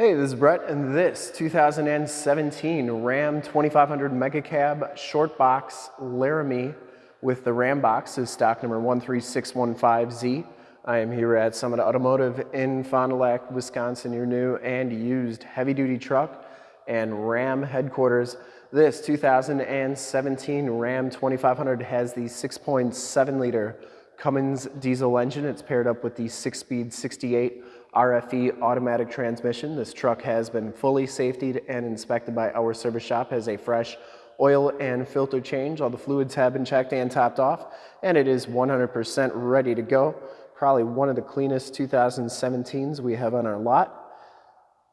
Hey, this is Brett, and this 2017 Ram 2500 Mega Cab Short Box Laramie with the Ram box is stock number 13615Z. I am here at Summit Automotive in Fond du Lac, Wisconsin, your new and used heavy-duty truck and Ram headquarters. This 2017 Ram 2500 has the 6.7 liter Cummins diesel engine. It's paired up with the six-speed 68 RFE automatic transmission. This truck has been fully safetied and inspected by our service shop, has a fresh oil and filter change. All the fluids have been checked and topped off, and it is 100% ready to go. Probably one of the cleanest 2017s we have on our lot.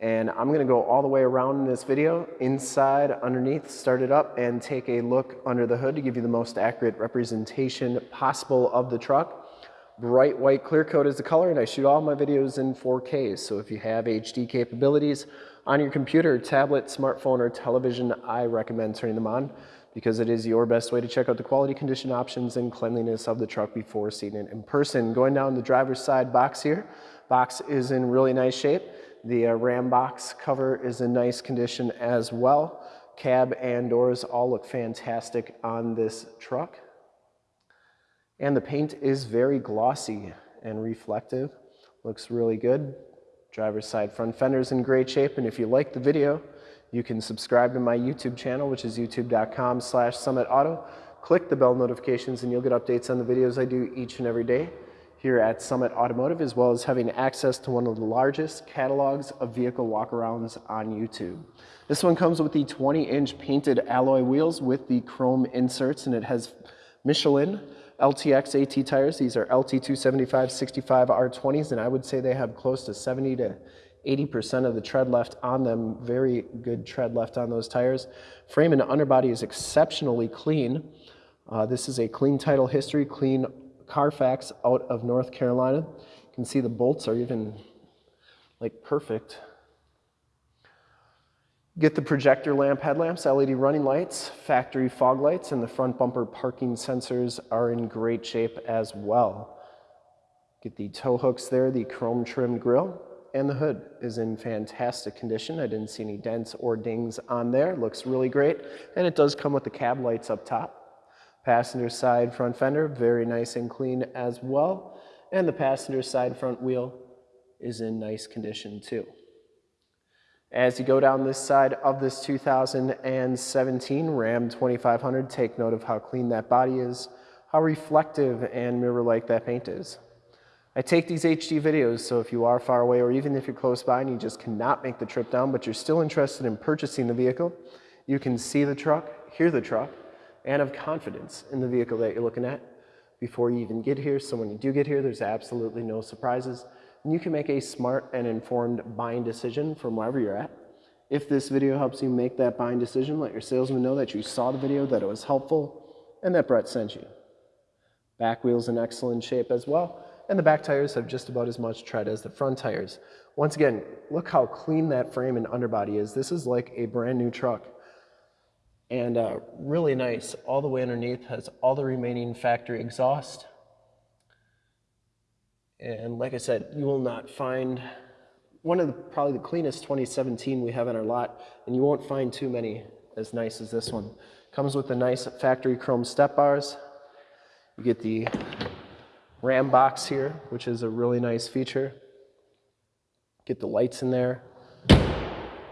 And I'm gonna go all the way around in this video, inside, underneath, start it up, and take a look under the hood to give you the most accurate representation possible of the truck. Bright white clear coat is the color and I shoot all my videos in 4K. So if you have HD capabilities on your computer, tablet, smartphone, or television, I recommend turning them on because it is your best way to check out the quality condition options and cleanliness of the truck before seeing it in person. Going down the driver's side box here, box is in really nice shape. The uh, Ram box cover is in nice condition as well. Cab and doors all look fantastic on this truck. And the paint is very glossy and reflective. Looks really good. Driver's side front fender's in great shape. And if you like the video, you can subscribe to my YouTube channel, which is youtube.com slash summitauto. Click the bell notifications and you'll get updates on the videos I do each and every day here at Summit Automotive, as well as having access to one of the largest catalogs of vehicle walkarounds on YouTube. This one comes with the 20-inch painted alloy wheels with the chrome inserts, and it has Michelin LTX AT tires. These are LT 275 65 R20s, and I would say they have close to 70 to 80% of the tread left on them. Very good tread left on those tires. Frame and underbody is exceptionally clean. Uh, this is a clean title history, clean Carfax out of North Carolina. You can see the bolts are even like perfect. Get the projector lamp headlamps, LED running lights, factory fog lights, and the front bumper parking sensors are in great shape as well. Get the tow hooks there, the chrome trimmed grille, and the hood is in fantastic condition. I didn't see any dents or dings on there. Looks really great. And it does come with the cab lights up top. Passenger side front fender, very nice and clean as well. And the passenger side front wheel is in nice condition too. As you go down this side of this 2017 Ram 2500, take note of how clean that body is, how reflective and mirror-like that paint is. I take these HD videos, so if you are far away or even if you're close by and you just cannot make the trip down, but you're still interested in purchasing the vehicle, you can see the truck, hear the truck, and have confidence in the vehicle that you're looking at before you even get here. So when you do get here, there's absolutely no surprises you can make a smart and informed buying decision from wherever you're at. If this video helps you make that buying decision, let your salesman know that you saw the video, that it was helpful, and that Brett sent you. Back wheel's in excellent shape as well, and the back tires have just about as much tread as the front tires. Once again, look how clean that frame and underbody is. This is like a brand new truck. And uh, really nice, all the way underneath, has all the remaining factory exhaust, and like I said, you will not find one of the probably the cleanest 2017 we have in our lot, and you won't find too many as nice as this one. Comes with the nice factory chrome step bars. You get the Ram box here, which is a really nice feature. Get the lights in there.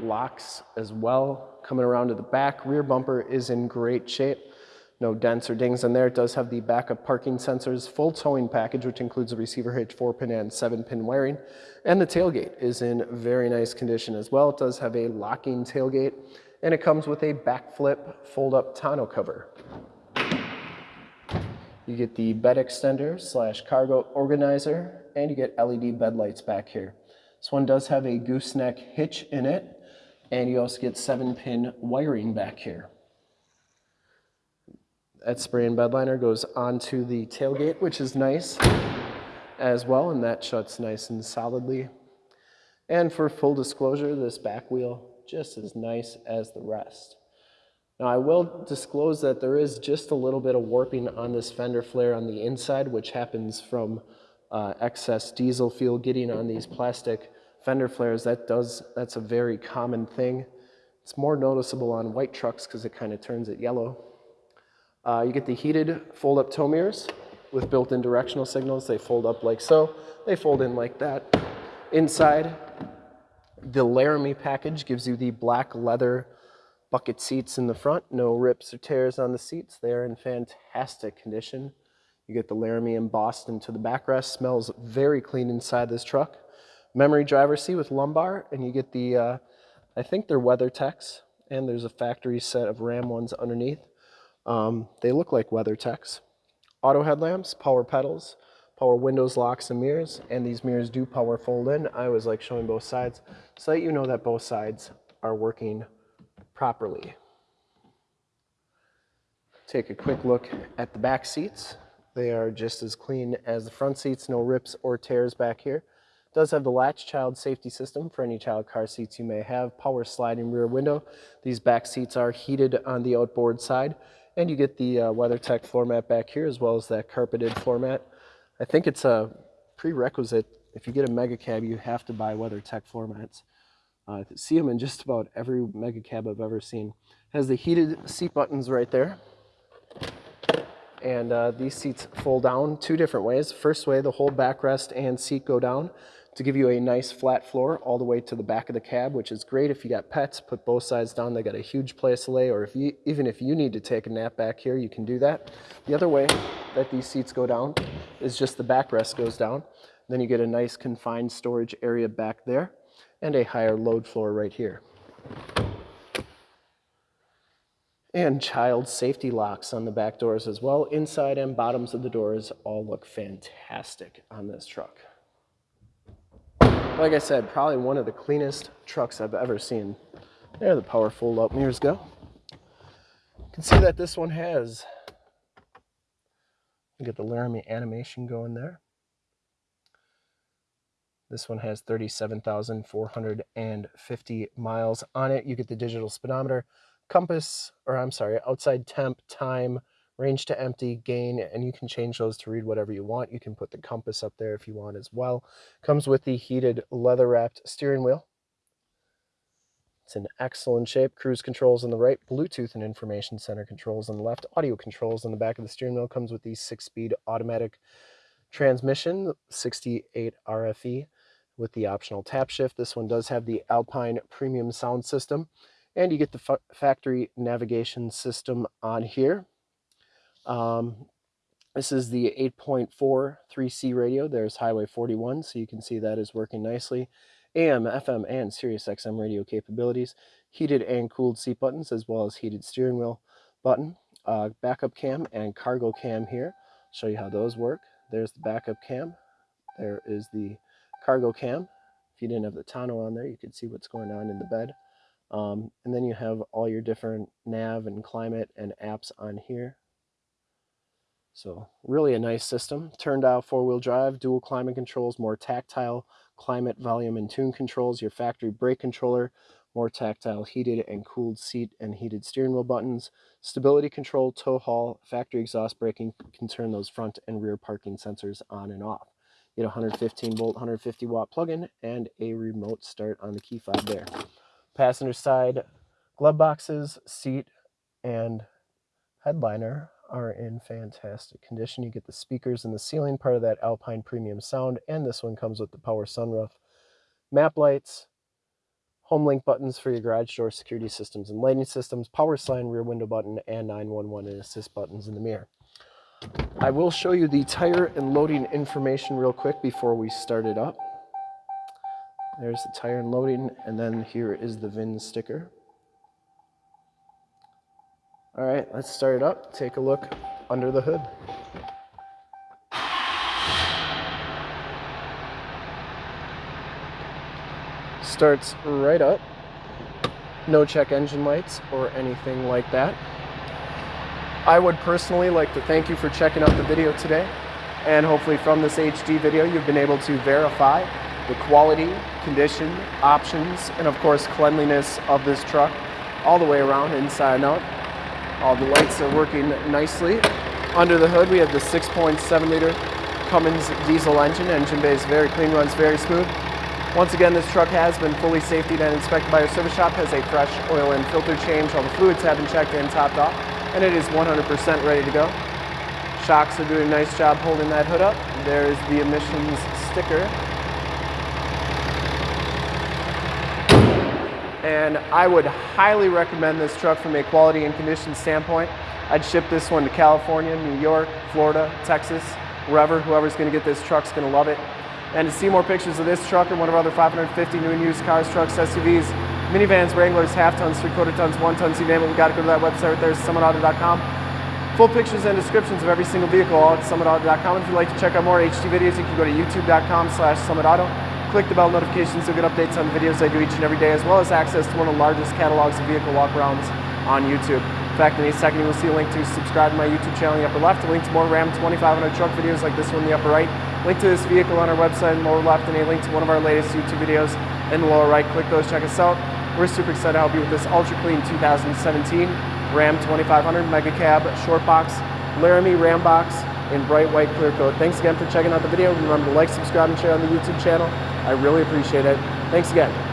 Locks as well. Coming around to the back, rear bumper is in great shape no dents or dings in there. It does have the backup parking sensors, full towing package, which includes a receiver hitch, four pin and seven pin wiring. And the tailgate is in very nice condition as well. It does have a locking tailgate and it comes with a backflip fold up tonneau cover. You get the bed extender slash cargo organizer and you get LED bed lights back here. This one does have a gooseneck hitch in it and you also get seven pin wiring back here. That spray and bed liner goes onto the tailgate, which is nice as well, and that shuts nice and solidly. And for full disclosure, this back wheel just as nice as the rest. Now I will disclose that there is just a little bit of warping on this fender flare on the inside, which happens from uh, excess diesel fuel getting on these plastic fender flares, that does, that's a very common thing. It's more noticeable on white trucks because it kind of turns it yellow. Uh, you get the heated fold-up tow mirrors with built-in directional signals. They fold up like so. They fold in like that. Inside, the Laramie package gives you the black leather bucket seats in the front. No rips or tears on the seats. They are in fantastic condition. You get the Laramie embossed into the backrest. Smells very clean inside this truck. Memory driver seat with lumbar, and you get the, uh, I think they're WeatherTechs, and there's a factory set of Ram ones underneath. Um, they look like WeatherTechs. Auto headlamps, power pedals, power windows, locks, and mirrors, and these mirrors do power fold in. I was like showing both sides so that you know that both sides are working properly. Take a quick look at the back seats. They are just as clean as the front seats, no rips or tears back here. Does have the latch child safety system for any child car seats you may have, power sliding rear window. These back seats are heated on the outboard side, and you get the uh, WeatherTech floor mat back here as well as that carpeted floor mat. I think it's a prerequisite. If you get a mega cab, you have to buy WeatherTech floor mats. Uh, see them in just about every mega cab I've ever seen. Has the heated seat buttons right there. And uh, these seats fold down two different ways. First way, the whole backrest and seat go down to give you a nice flat floor all the way to the back of the cab, which is great if you got pets, put both sides down, they got a huge place to lay, or if you, even if you need to take a nap back here, you can do that. The other way that these seats go down is just the backrest goes down. Then you get a nice confined storage area back there and a higher load floor right here. And child safety locks on the back doors as well. Inside and bottoms of the doors all look fantastic on this truck like I said, probably one of the cleanest trucks I've ever seen. There the power fold up mirrors go. You can see that this one has, you get the Laramie animation going there. This one has 37,450 miles on it. You get the digital speedometer, compass, or I'm sorry, outside temp, time, range to empty, gain, and you can change those to read whatever you want. You can put the compass up there if you want as well. Comes with the heated leather wrapped steering wheel. It's in excellent shape. Cruise controls on the right, Bluetooth and information center controls on the left, audio controls on the back of the steering wheel. Comes with the six-speed automatic transmission, 68 RFE with the optional tap shift. This one does have the Alpine premium sound system and you get the factory navigation system on here. Um, this is the 8.4 3C radio. There's Highway 41, so you can see that is working nicely. AM, FM, and Sirius XM radio capabilities. Heated and cooled seat buttons, as well as heated steering wheel button. Uh, backup cam and cargo cam here. Show you how those work. There's the backup cam. There is the cargo cam. If you didn't have the tonneau on there, you could see what's going on in the bed. Um, and then you have all your different nav and climate and apps on here. So really a nice system. Turned out four-wheel drive, dual climate controls, more tactile climate, volume, and tune controls, your factory brake controller, more tactile heated and cooled seat and heated steering wheel buttons, stability control, tow haul, factory exhaust braking can turn those front and rear parking sensors on and off. You get 115 volt, 150 watt plug-in and a remote start on the key fob there. Passenger side glove boxes, seat, and headliner are in fantastic condition. You get the speakers in the ceiling, part of that Alpine premium sound, and this one comes with the power sunroof. Map lights, HomeLink buttons for your garage door security systems and lighting systems, power sign rear window button, and 911 and assist buttons in the mirror. I will show you the tire and loading information real quick before we start it up. There's the tire and loading, and then here is the VIN sticker. All right, let's start it up. Take a look under the hood. Starts right up. No check engine lights or anything like that. I would personally like to thank you for checking out the video today. And hopefully from this HD video, you've been able to verify the quality, condition, options, and of course cleanliness of this truck all the way around inside and out. All the lights are working nicely. Under the hood, we have the 6.7 liter Cummins diesel engine. Engine bay is very clean, runs very smooth. Once again, this truck has been fully safetied and inspected by our service shop, has a fresh oil and filter change, all the fluids have been checked and topped off, and it is 100% ready to go. Shocks are doing a nice job holding that hood up. There is the emissions sticker. And I would highly recommend this truck from a quality and condition standpoint. I'd ship this one to California, New York, Florida, Texas, wherever. Whoever's going to get this truck's going to love it. And to see more pictures of this truck and one of our other 550 new and used cars, trucks, SUVs, minivans, Wranglers, half tons, three quarter tons, one tons, you name it, we got to go to that website right there, summitauto.com. Full pictures and descriptions of every single vehicle all at summitauto.com. If you'd like to check out more HD videos, you can go to youtube.com slash summitauto. Click the bell notifications to get updates on the videos I do each and every day, as well as access to one of the largest catalogs of vehicle walkarounds on YouTube. In fact, in a second, you will see a link to subscribe to my YouTube channel in the upper left, a link to more Ram 2500 truck videos like this one in the upper right, link to this vehicle on our website in the lower left, and a link to one of our latest YouTube videos in the lower right. Click those, check us out. We're super excited to help you with this ultra clean 2017 Ram 2500 Mega Cab Short Box Laramie Ram Box in bright white clear coat. Thanks again for checking out the video. Remember to like, subscribe, and share on the YouTube channel. I really appreciate it. Thanks again.